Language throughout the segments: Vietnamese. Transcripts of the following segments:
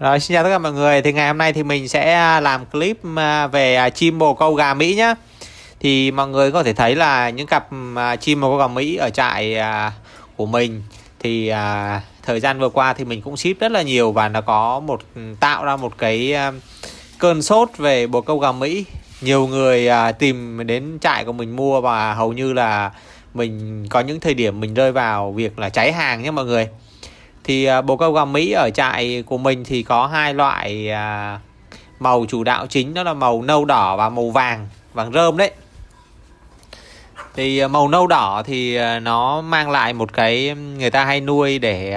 Rồi, xin chào tất cả mọi người. Thì ngày hôm nay thì mình sẽ à, làm clip à, về à, chim bồ câu gà Mỹ nhé Thì mọi người có thể thấy là những cặp chim bồ câu gà Mỹ ở trại của mình Thì thời gian vừa qua thì mình cũng ship rất là nhiều Và nó có một ừ, tạo ra một cái cơn sốt về bồ câu gà Mỹ. Nhiều người tìm đến trại của mình mua và hầu như là mình, có những thời điểm mình rơi vào việc là cháy hàng nhé mọi người thì à, bồ câu gà Mỹ ở trại của mình thì có hai loại à, màu chủ đạo chính đó là màu nâu đỏ và màu vàng vàng rơm đấy. Thì à, màu nâu đỏ thì nó mang lại một cái người ta hay nuôi để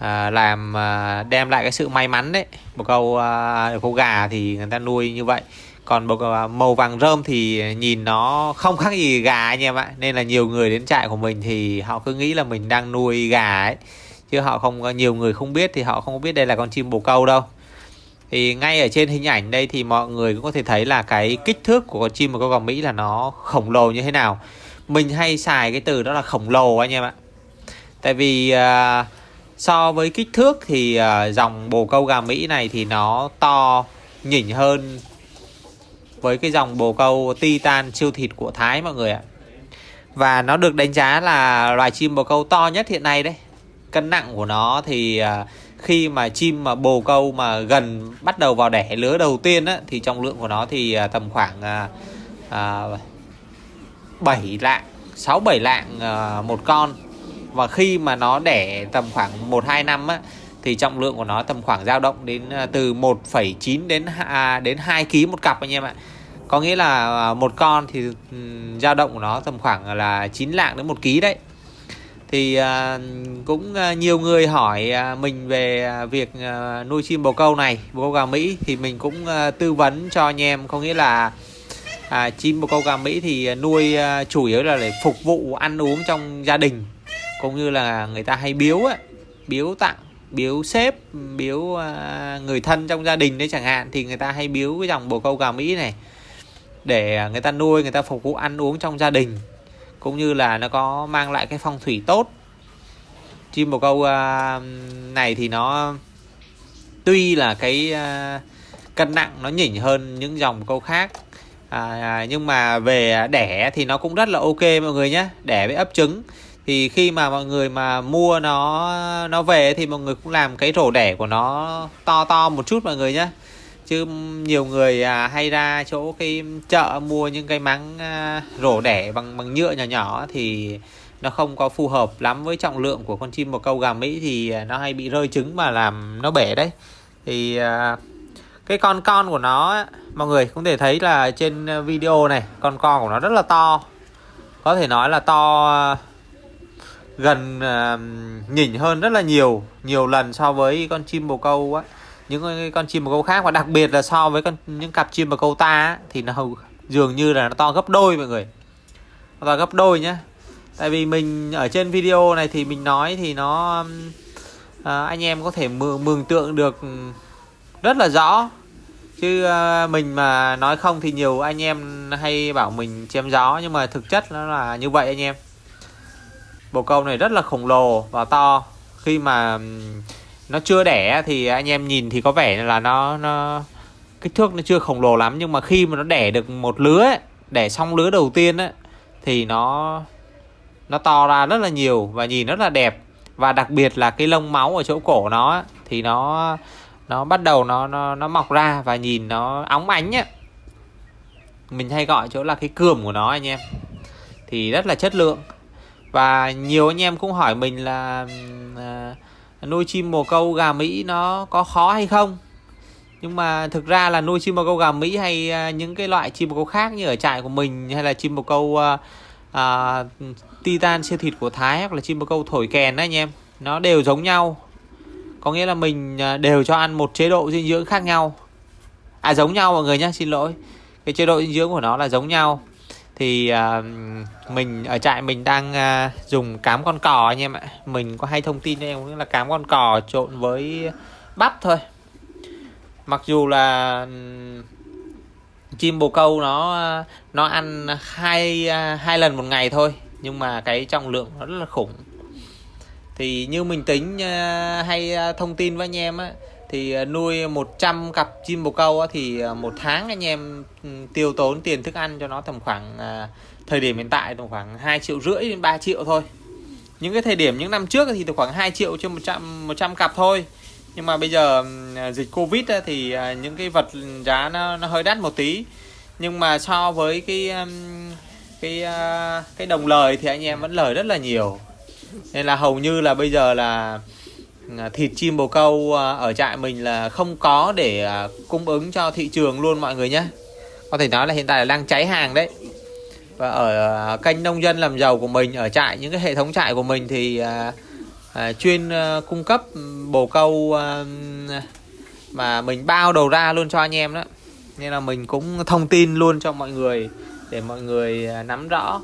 à, làm à, đem lại cái sự may mắn đấy. Bồ câu à, câu gà thì người ta nuôi như vậy. Còn bồ câu màu vàng rơm thì nhìn nó không khác gì gà anh em ạ. Nên là nhiều người đến trại của mình thì họ cứ nghĩ là mình đang nuôi gà ấy chứ họ không nhiều người không biết thì họ không biết đây là con chim bồ câu đâu. Thì ngay ở trên hình ảnh đây thì mọi người cũng có thể thấy là cái kích thước của con chim bồ câu gà Mỹ là nó khổng lồ như thế nào. Mình hay xài cái từ đó là khổng lồ anh em ạ. Tại vì uh, so với kích thước thì uh, dòng bồ câu gà Mỹ này thì nó to nhỉnh hơn với cái dòng bồ câu titan siêu thịt của Thái mọi người ạ. Và nó được đánh giá là loài chim bồ câu to nhất hiện nay đấy cân nặng của nó thì à, khi mà chim mà bồ câu mà gần bắt đầu vào đẻ lứa đầu tiên á, thì trọng lượng của nó thì à, tầm khoảng à, à, 7 lạng 6 7 lạng à, một con và khi mà nó đẻ tầm khoảng 1 2 năm á thì trọng lượng của nó tầm khoảng dao động đến à, từ 1,9 đến à, đến 2 kg một cặp anh em ạ. Có nghĩa là một con thì ừ, dao động của nó tầm khoảng là 9 lạng đến 1 kg đấy thì à, cũng à, nhiều người hỏi à, mình về việc nuôi chim bồ câu này bồ câu gà Mỹ. Thì mình cũng tư vấn cho anh em có nghĩa là à, chim bồ câu gà Mỹ thì nuôi chủ yếu là để phục vụ ăn uống trong gia đình cũng như là người ta hay biếu ấy, biếu tặng biếu sếp biếu người thân trong gia đình đấy chẳng hạn. Thì người ta hay biếu cái dòng bồ câu gà Mỹ này để người ta nuôi người ta phục vụ ăn uống trong gia đình cũng như là nó có mang lại cái phong thủy tốt. Chim bồ câu à, này thì nó tuy là cái à, cân nặng nó nhỉnh hơn những dòng câu khác à, à, nhưng mà về đẻ thì nó cũng rất là ok mọi người nhé đẻ với ấp trứng. Thì khi mà mọi người mà mua nó nó về thì mọi người cũng làm cái rổ đẻ của nó to to một chút mọi người nhé chứ nhiều người à, hay ra chỗ cái chợ mua những cái máng à, rổ đẻ bằng bằng nhựa nhỏ nhỏ thì nó không có phù hợp lắm với trọng lượng của con chim bồ câu gà Mỹ thì à, nó hay bị rơi trứng mà làm nó bể đấy. Thì à, cái con con của nó mọi người cũng thể thấy là trên video này con con của nó rất là to. Có thể nói là to à, gần à, nhỉnh hơn rất là nhiều nhiều lần so với con chim bồ câu á những con chim bồ câu khác và đặc biệt là so với con những cặp chim bồ câu ta thì nó hầu dường như là nó to gấp đôi mọi người. Nó to gấp đôi nhá. Tại vì mình ở trên video này thì mình nói thì nó à, anh em có thể mường, mường tượng được ừ, rất là rõ. Chứ à, mình mà nói không thì nhiều anh em hay bảo mình chém gió nhưng mà thực chất nó là như vậy anh em. Bồ câu này rất là khổng lồ và to. Khi mà ừ, nó chưa đẻ thì anh em nhìn thì có vẻ là nó nó kích thước nó chưa khổng lồ lắm nhưng mà khi mà nó đẻ được một lứa ấy, đẻ xong lứa đầu tiên ấy, thì nó nó to ra rất là nhiều và nhìn rất là đẹp. Và đặc biệt là cái lông máu ở chỗ cổ nó thì nó nó bắt đầu nó nó nó mọc ra và nhìn nó óng ánh nhá mình hay gọi chỗ là cái cườm của nó anh em thì rất là chất lượng. Và nhiều anh em cũng hỏi mình là uh, nuôi chim bồ câu gà Mỹ nó có khó hay không? Nhưng mà thực ra là nuôi chim bồ câu gà Mỹ hay à, những cái loại chim bồ câu khác như ở trại của mình hay là chim bồ câu uh, uh, titan siêu thịt của Thái hoặc là chim bồ câu thổi kèn đấy anh em nó đều giống nhau. Có nghĩa là mình đều cho ăn một chế độ dinh dưỡng khác nhau. À giống nhau mọi người nhé xin lỗi. Cái chế độ dinh dưỡng của nó là giống nhau thì uh, mình ở trại mình đang uh, dùng cám con cò anh em ạ. Mình có hay thông tin cho em là cám con cò trộn với bắp thôi. Mặc dù là chim bồ câu nó à, nó ăn hai hai lần một ngày thôi nhưng mà cái trọng lượng nó rất là khủng. Thì như mình tính hay thông tin với anh em á thì ờ, nuôi 100 cặp chim bồ câu thì ờ, một tháng anh em ừ, tiêu tốn tiền thức ăn cho nó tầm khoảng ờ, thời điểm hiện tại tầm khoảng 2 triệu rưỡi đến 3 triệu thôi. Những cái thời điểm những năm trước thì tầm khoảng 2 triệu trên 100 100 cặp thôi. Nhưng mà bây giờ ừ, dịch covid thì những cái vật giá nó, nó hơi đắt một tí. Nhưng mà so với cái ừ, cái cái đồng lời thì anh em vẫn lời rất là nhiều. Nên là hầu như là bây giờ là À, thịt chim bồ câu à, ở trại mình là không có để à, cung ứng cho thị trường luôn mọi người nhé. Có thể nói là hiện tại là đang cháy hàng đấy. Và ở kênh nông dân làm giàu của mình ở trại những cái hệ thống trại của mình thì à, chuyên à, cung cấp bồ câu à, mà mình bao đầu ra luôn cho anh em đó. Nên là mình cũng thông tin luôn cho mọi người để mọi người nắm rõ.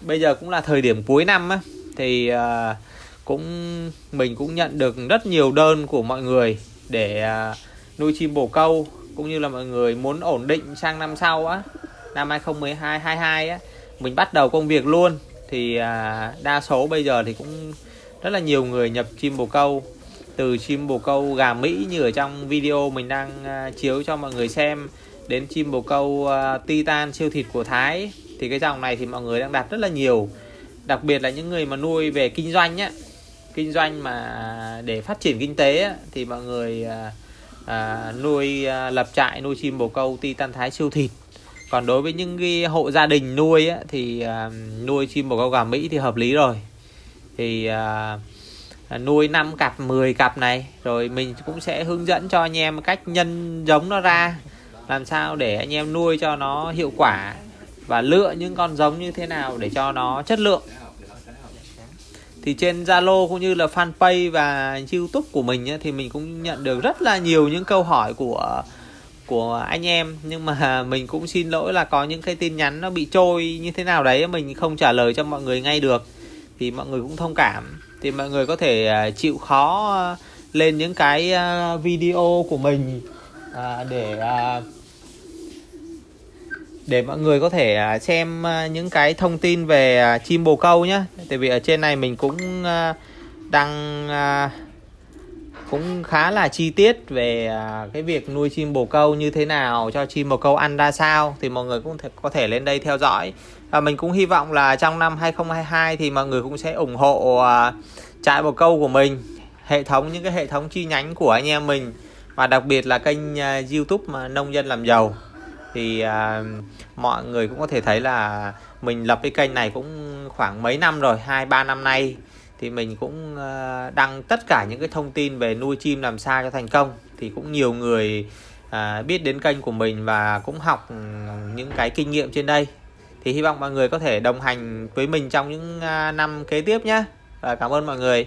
Bây giờ cũng là thời điểm cuối năm á thì uh, cũng, mình cũng nhận được rất nhiều đơn của mọi người để à, nuôi chim bồ câu, cũng như là mọi người muốn ổn định sang năm sau á, năm 2012 22 á, mình bắt đầu công việc luôn. Thì à, đa số bây giờ thì cũng rất là nhiều người nhập chim bồ câu, từ chim bồ câu gà Mỹ như ở trong video mình đang à, chiếu cho mọi người xem, đến chim bồ câu Titan siêu thịt của Thái. Thì cái dòng này thì mọi người đang đặt rất là nhiều, đặc biệt là những người mà nuôi về kinh doanh á kinh doanh mà để phát triển kinh tế thì mọi người à, à, nuôi à, lập trại nuôi chim bồ câu titan thái siêu thịt. Còn đối với những cái hộ gia đình nuôi á, thì à, nuôi chim bồ câu gà mỹ thì hợp lý rồi. Thì à, à nuôi 5 cặp 10 cặp này rồi mình cũng sẽ hướng dẫn cho anh em cách nhân giống nó ra làm sao để anh em nuôi cho nó hiệu quả và lựa những con giống như thế nào để cho nó chất lượng thì trên Zalo cũng như là fanpage và YouTube của mình ấy, thì mình cũng nhận được rất là nhiều những câu hỏi của của anh em. Nhưng mà mình cũng xin lỗi là có những cái tin nhắn nó bị trôi như thế nào đấy mình không trả lời cho mọi người ngay được. Thì mọi người cũng thông cảm. Thì mọi người có thể à, chịu khó à, lên những cái à, video của mình để để mọi người có thể à, xem à, những cái thông tin về à, chim bồ câu nhé tại vì ở trên này mình cũng đăng cũng khá là chi tiết về cái việc nuôi chim bồ câu như thế nào, cho chim bồ câu ăn ra sao, thì mọi người cũng có thể lên đây theo dõi. Và mình cũng hy vọng là trong năm 2022 thì mọi người cũng sẽ ủng hộ trại bồ câu của mình, hệ thống, những cái hệ thống chi nhánh của anh em mình, và đặc biệt là kênh YouTube mà nông dân làm giàu thì à, mọi người cũng có thể thấy là mình lập cái kênh này cũng khoảng mấy năm rồi hai ba năm nay. Thì mình cũng à, đăng tất cả những cái thông tin về nuôi chim làm sao cho thành công. Thì cũng nhiều người à, biết đến kênh của mình và cũng học ừ, những cái kinh nghiệm trên đây. Thì hy vọng mọi người có thể đồng hành với mình trong những à, năm kế tiếp nhé và cảm ơn mọi người.